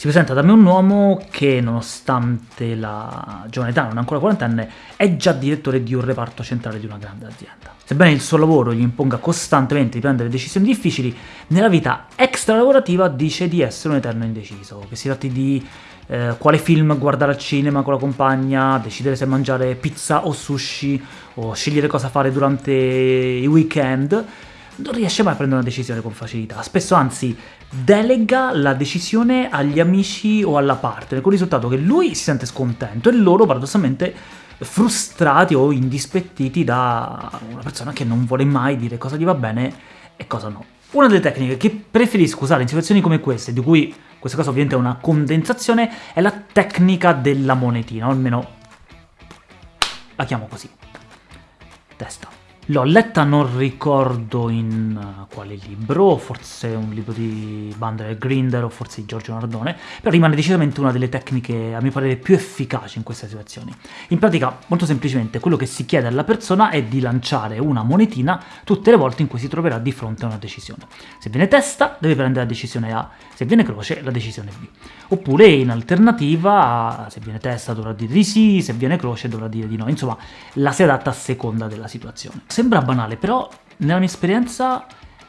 Si presenta da me un uomo che, nonostante la giovane età, non ancora quarantenne, è già direttore di un reparto centrale di una grande azienda. Sebbene il suo lavoro gli imponga costantemente di prendere decisioni difficili, nella vita extra-lavorativa dice di essere un eterno indeciso, che si tratti di eh, quale film guardare al cinema con la compagna, decidere se mangiare pizza o sushi, o scegliere cosa fare durante i weekend, non riesce mai a prendere una decisione con facilità, spesso anzi delega la decisione agli amici o alla partner, con il risultato che lui si sente scontento e loro paradossalmente frustrati o indispettiti da una persona che non vuole mai dire cosa gli va bene e cosa no. Una delle tecniche che preferisco usare in situazioni come queste, di cui questa cosa ovviamente è una condensazione, è la tecnica della monetina, o almeno la chiamo così. Testa. L'ho letta, non ricordo in uh, quale libro, forse un libro di Bandler e Grinder o forse di Giorgio Nardone, però rimane decisamente una delle tecniche, a mio parere, più efficaci in queste situazioni. In pratica, molto semplicemente, quello che si chiede alla persona è di lanciare una monetina tutte le volte in cui si troverà di fronte a una decisione. Se viene testa, deve prendere la decisione A, se viene croce, la decisione B. Oppure, in alternativa, se viene testa dovrà dire di sì, se viene croce dovrà dire di no. Insomma, la si adatta a seconda della situazione. Sembra banale, però nella mia esperienza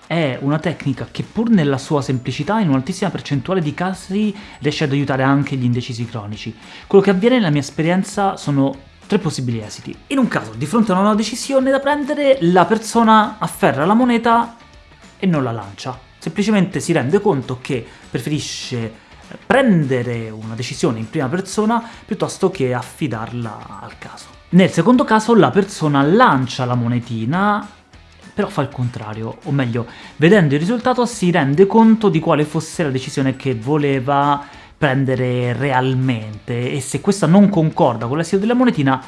è una tecnica che pur nella sua semplicità in un'altissima percentuale di casi riesce ad aiutare anche gli indecisi cronici. Quello che avviene nella mia esperienza sono tre possibili esiti. In un caso, di fronte a una decisione da prendere, la persona afferra la moneta e non la lancia. Semplicemente si rende conto che preferisce prendere una decisione in prima persona piuttosto che affidarla al caso. Nel secondo caso la persona lancia la monetina, però fa il contrario, o meglio, vedendo il risultato si rende conto di quale fosse la decisione che voleva prendere realmente, e se questa non concorda con l'esito della monetina,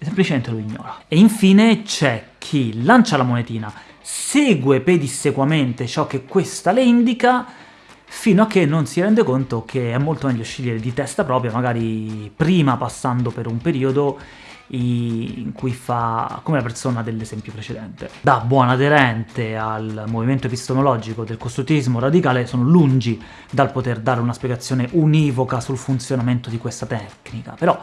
semplicemente lo ignora. E infine c'è chi lancia la monetina, segue pedissequamente ciò che questa le indica, fino a che non si rende conto che è molto meglio scegliere di testa propria, magari prima passando per un periodo in cui fa come la persona dell'esempio precedente. Da buon aderente al movimento epistemologico del costruttivismo radicale sono lungi dal poter dare una spiegazione univoca sul funzionamento di questa tecnica, però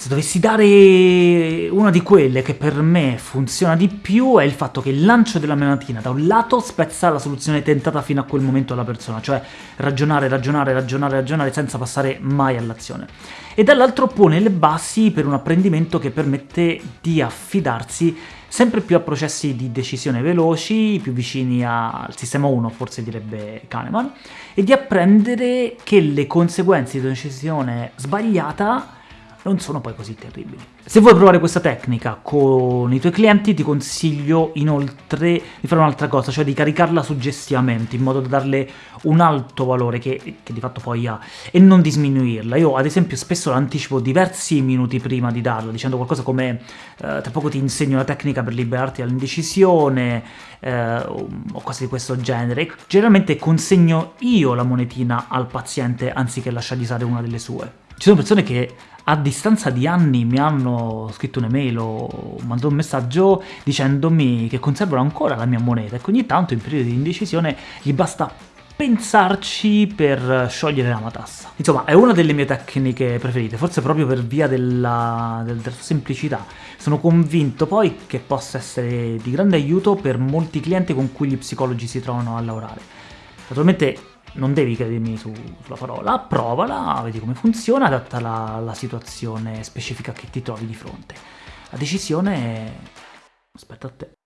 se dovessi dare una di quelle che per me funziona di più è il fatto che il lancio della menatina da un lato spezza la soluzione tentata fino a quel momento alla persona, cioè ragionare, ragionare, ragionare, ragionare senza passare mai all'azione, e dall'altro pone le basi per un apprendimento che permette di affidarsi sempre più a processi di decisione veloci, più vicini al sistema 1, forse direbbe Kahneman, e di apprendere che le conseguenze di una decisione sbagliata non sono poi così terribili. Se vuoi provare questa tecnica con i tuoi clienti ti consiglio inoltre di fare un'altra cosa, cioè di caricarla suggestivamente, in modo da darle un alto valore che, che di fatto poi ha, e non di sminuirla. Io ad esempio spesso l'anticipo diversi minuti prima di darla, dicendo qualcosa come eh, tra poco ti insegno la tecnica per liberarti dall'indecisione, eh, o cose di questo genere. Generalmente consegno io la monetina al paziente anziché lasciargli usare una delle sue. Ci sono persone che a distanza di anni mi hanno scritto un'email o mandato un messaggio dicendomi che conservano ancora la mia moneta e che ogni tanto in periodi di indecisione gli basta pensarci per sciogliere la matassa. Insomma, è una delle mie tecniche preferite, forse proprio per via della, della semplicità. Sono convinto poi che possa essere di grande aiuto per molti clienti con cui gli psicologi si trovano a lavorare. Naturalmente non devi credermi su, sulla parola, provala, vedi come funziona, adattala alla situazione specifica che ti trovi di fronte. La decisione... aspetta a te.